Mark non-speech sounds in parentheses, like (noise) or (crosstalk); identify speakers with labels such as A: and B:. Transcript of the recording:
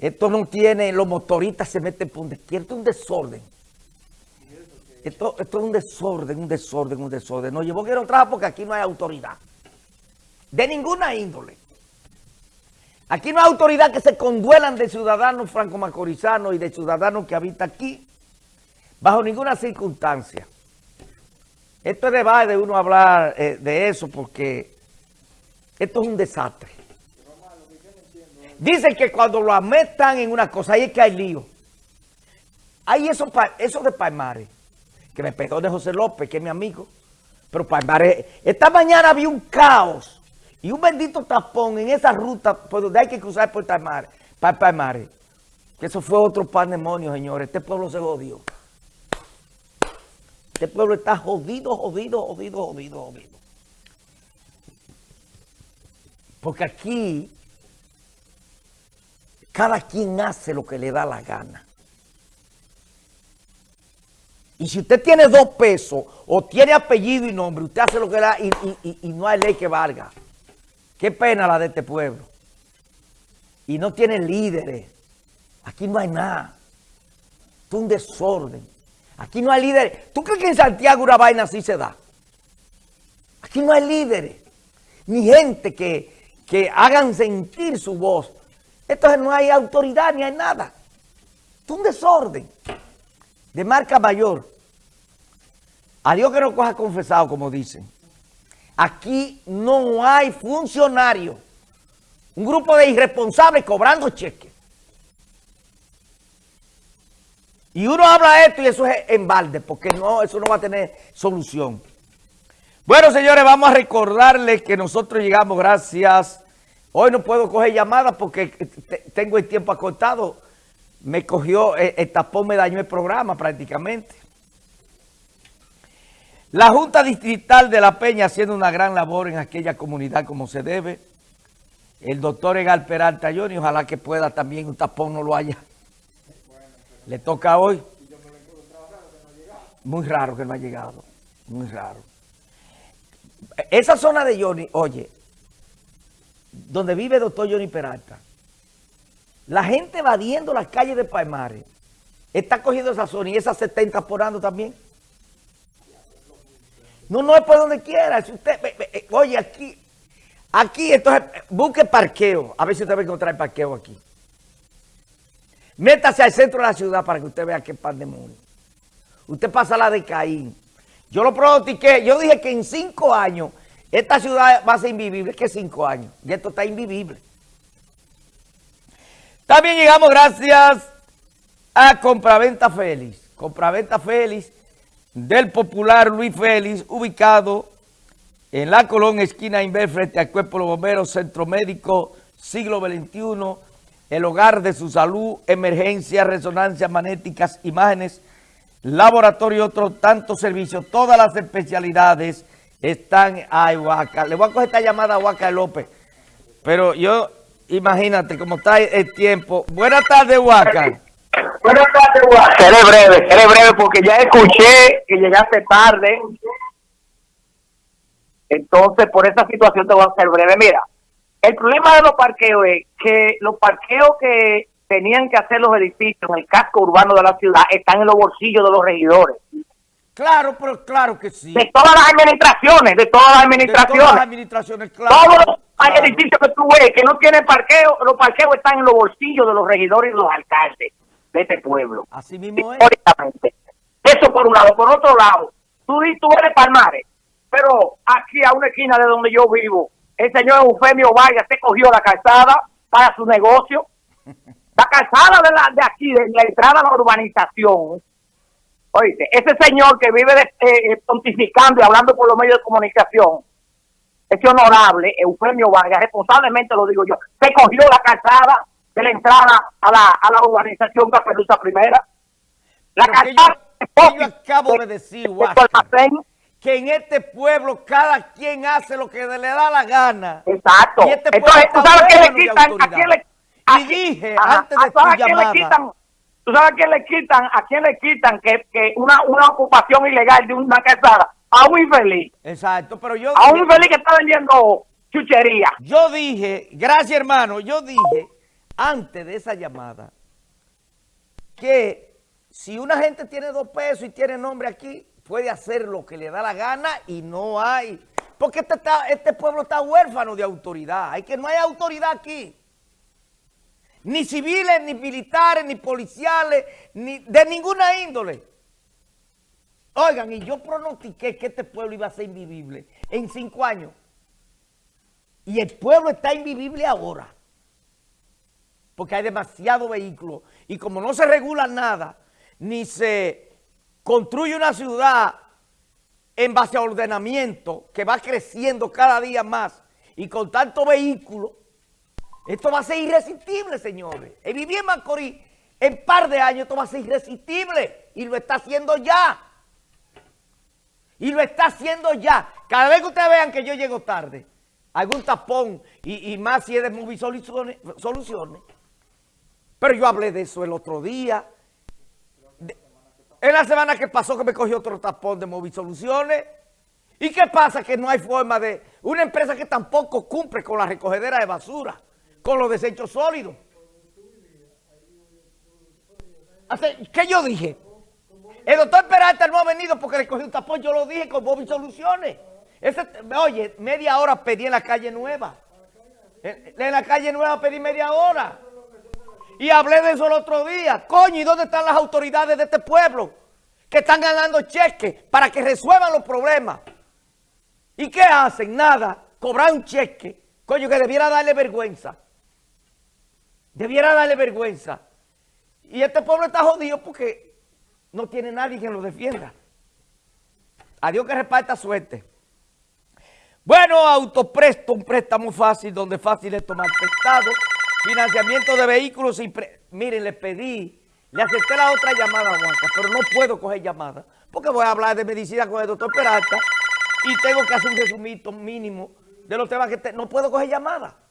A: Esto no tiene, los motoristas se meten por donde quiera, esto es un desorden. Esto, es un desorden, un desorden, un desorden. Nos llevó que no trabajo porque aquí no hay autoridad. De ninguna índole. Aquí no hay autoridad que se conduelan de ciudadanos franco-macorizanos y de ciudadanos que habitan aquí, bajo ninguna circunstancia. Esto es debate de uno hablar eh, de eso porque esto es un desastre. Dicen que cuando lo metan en una cosa, ahí es que hay lío. Hay eso, eso de Palmares, que me perdone José López, que es mi amigo, pero Palmares, esta mañana había un caos y un bendito tapón en esa ruta por donde hay que cruzar por Palmares, para Palmares. Que eso fue otro pandemonio, señores. Este pueblo se jodió. Este pueblo está jodido, jodido, jodido, jodido, jodido. Porque aquí cada quien hace lo que le da la gana. Y si usted tiene dos pesos o tiene apellido y nombre, usted hace lo que le da y, no hay ley que valga. Qué pena la de este pueblo. Y no tiene líderes. Aquí no hay nada. es un desorden. Aquí no hay líderes. ¿Tú crees que en Santiago una vaina así se da? Aquí no hay líderes. Ni gente que, que hagan sentir su voz. Entonces no hay autoridad ni hay nada. Es un desorden de marca mayor. A Dios que no coja confesado, como dicen. Aquí no hay funcionarios. Un grupo de irresponsables cobrando cheques. Y uno habla esto y eso es en balde, porque no, eso no va a tener solución. Bueno, señores, vamos a recordarles que nosotros llegamos gracias Hoy no puedo coger llamadas porque tengo el tiempo acortado. Me cogió, eh, el tapón me dañó el programa prácticamente. La Junta Distrital de La Peña haciendo una gran labor en aquella comunidad como se debe. El doctor Egal Peralta y ojalá que pueda también, un tapón no lo haya. Le toca hoy. Muy raro que no ha llegado, muy raro. Esa zona de Johnny, oye, donde vive el doctor Johnny Peralta, la gente evadiendo las calles de Palmares, está cogiendo esa zona y esa se está incorporando también. No, no es por donde quiera. Si usted, eh, oye, aquí, aquí, entonces, busque parqueo. A ver si usted va a encontrar parqueo aquí. Métase al centro de la ciudad para que usted vea qué pandemonio. Usted pasa la de Caín. Yo lo pronostiqué. Yo dije que en cinco años esta ciudad va a ser invivible. ¿Qué cinco años? Y esto está invivible. También llegamos gracias a Compraventa Félix. Compraventa Félix del popular Luis Félix, ubicado en la Colón, esquina Inver, frente al Cuerpo de los Bomberos, Centro Médico, siglo XXI, el hogar de su salud, emergencias, resonancias magnéticas, imágenes, laboratorio y otros tantos servicios, todas las especialidades están a Huaca. Le voy a coger esta llamada a Huaca López. Pero yo, imagínate cómo está el tiempo. Buenas tardes, Huaca.
B: Buenas tardes, Huaca. Seré breve, seré breve porque ya escuché que llegaste tarde. Entonces, por esa situación te voy a ser breve. Mira, el problema de los parqueos es que los parqueos que tenían que hacer los edificios en el casco urbano de la ciudad están en los bolsillos de los regidores.
A: Claro, pero claro que sí.
B: De todas las administraciones, de todas las administraciones. De todas las
A: administraciones, claro.
B: Todos los edificios que tú ves que no tienen parqueo, los parqueos están en los bolsillos de los regidores y los alcaldes de este pueblo.
A: Así mismo es.
B: Eso por un lado. Por otro lado, tú, tú eres Palmares, pero aquí a una esquina de donde yo vivo, el señor Eufemio Vargas se cogió la calzada para su negocio. (laughs) La calzada de, la, de aquí, de la entrada a la urbanización, Oíste, ese señor que vive eh, eh, pontificando y hablando por los medios de comunicación, ese honorable, Eufemio Vargas, responsablemente lo digo yo, se cogió la calzada de la entrada a la, a la urbanización Caperuza Primera.
A: La calzada... yo, acabo de, decir, que en este pueblo cada quien hace lo que le da la gana.
B: Exacto.
A: Y este Entonces, ¿tú sabes qué le quitan? ¿A quién le, y dije, antes de tu llamada...
B: ¿Tú sabes a quién le quitan? ¿A quién le quitan que, que una, una ocupación ilegal de una casada? A un infeliz.
A: Exacto, pero yo...
B: A un infeliz que está vendiendo chuchería.
A: Yo dije, gracias hermano, yo dije, antes de esa llamada que si una gente tiene dos pesos y tiene nombre aquí, puede hacer lo que le da la gana y no hay. Porque este, está, este pueblo está huérfano de autoridad. Hay que no hay autoridad aquí. Ni civiles, ni militares, ni policiales, ni de ninguna índole. Oigan, y yo pronostiqué que este pueblo iba a ser invivible en cinco años. Y el pueblo está invivible ahora. Porque hay demasiados vehículos. Y como no se regula nada, ni se construye una ciudad en base a ordenamiento que va creciendo cada día más y con tanto vehículo, esto va a ser irresistible, señores. El vivir en Macorís, en par de años, esto va a ser irresistible y lo está haciendo ya. Y lo está haciendo ya. Cada vez que ustedes vean que yo llego tarde, algún tapón y, más si es de Movie soluciones. Pero yo hablé de eso el otro día. en la semana que pasó que me cogió otro tapón de Movie Soluciones. ¿Y qué pasa? Que no hay forma de... Una empresa que tampoco cumple con la recogedera de basura, con los desechos sólidos. ¿Qué yo dije? El doctor Peralta no ha venido porque le cogió un tapón, yo lo dije con Bobby Soluciones. oye, media hora pedí en la calle Nueva. En, en, la calle Nueva pedí media hora. Y hablé de eso el otro día. Coño, ¿y dónde están las autoridades de este pueblo? Que están ganando cheques para que resuelvan los problemas. ¿Y qué hacen? Nada. Cobrar un cheque. Coño, que debiera darle vergüenza. Debiera darle vergüenza. Y este pueblo está jodido porque no tiene nadie que lo defienda. A Dios que reparta suerte. Bueno, autopresto, un préstamo fácil, donde fácil es tomar prestado. Financiamiento de vehículos. Miren, le pedí, le acepté la otra llamada, Juanca, pero no puedo coger llamada. Porque voy a hablar de medicina con el doctor Peralta y tengo que hacer un resumito mínimo de los temas que no puedo coger llamada.